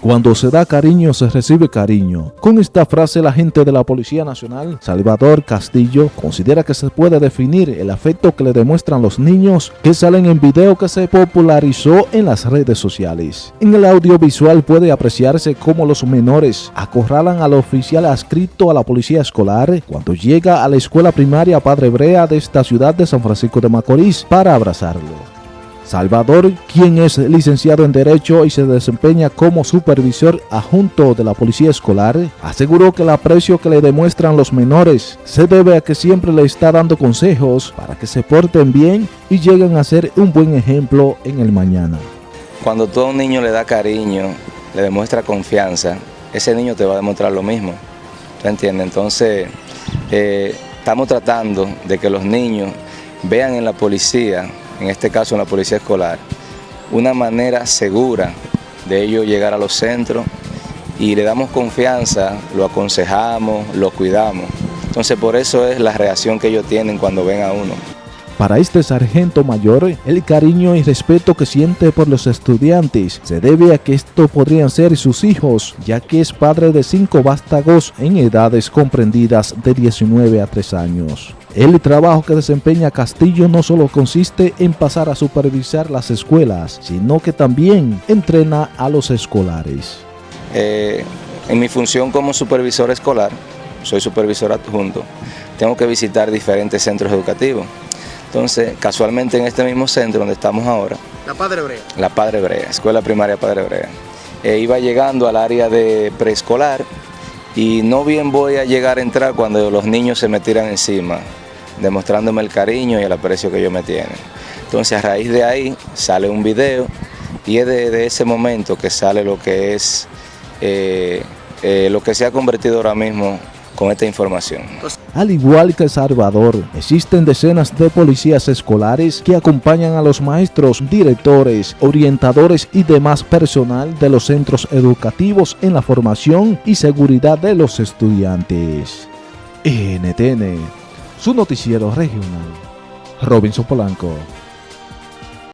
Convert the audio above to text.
Cuando se da cariño, se recibe cariño. Con esta frase, la gente de la Policía Nacional, Salvador Castillo, considera que se puede definir el afecto que le demuestran los niños que salen en video que se popularizó en las redes sociales. En el audiovisual puede apreciarse cómo los menores acorralan al oficial adscrito a la policía escolar cuando llega a la escuela primaria Padre Brea de esta ciudad de San Francisco de Macorís para abrazarlo. Salvador, quien es licenciado en Derecho y se desempeña como supervisor adjunto de la Policía Escolar, aseguró que el aprecio que le demuestran los menores se debe a que siempre le está dando consejos para que se porten bien y lleguen a ser un buen ejemplo en el mañana. Cuando todo un niño le da cariño, le demuestra confianza, ese niño te va a demostrar lo mismo. ¿Te entiendes? Entonces, eh, estamos tratando de que los niños vean en la policía en este caso en la policía escolar, una manera segura de ellos llegar a los centros y le damos confianza, lo aconsejamos, lo cuidamos. Entonces por eso es la reacción que ellos tienen cuando ven a uno. Para este sargento mayor, el cariño y respeto que siente por los estudiantes se debe a que esto podrían ser sus hijos, ya que es padre de cinco vástagos en edades comprendidas de 19 a 3 años. El trabajo que desempeña Castillo no solo consiste en pasar a supervisar las escuelas, sino que también entrena a los escolares. Eh, en mi función como supervisor escolar, soy supervisor adjunto, tengo que visitar diferentes centros educativos entonces, casualmente en este mismo centro donde estamos ahora. La Padre Brea. La Padre Brea, Escuela Primaria Padre Brea. Eh, iba llegando al área de preescolar y no bien voy a llegar a entrar cuando los niños se me tiran encima, demostrándome el cariño y el aprecio que ellos me tienen. Entonces a raíz de ahí sale un video y es de, ese momento que sale lo que es, eh, eh, lo que se ha convertido ahora mismo con esta información. Al igual que Salvador, existen decenas de policías escolares que acompañan a los maestros, directores, orientadores y demás personal de los centros educativos en la formación y seguridad de los estudiantes. NTN, su noticiero regional. Robinson Polanco.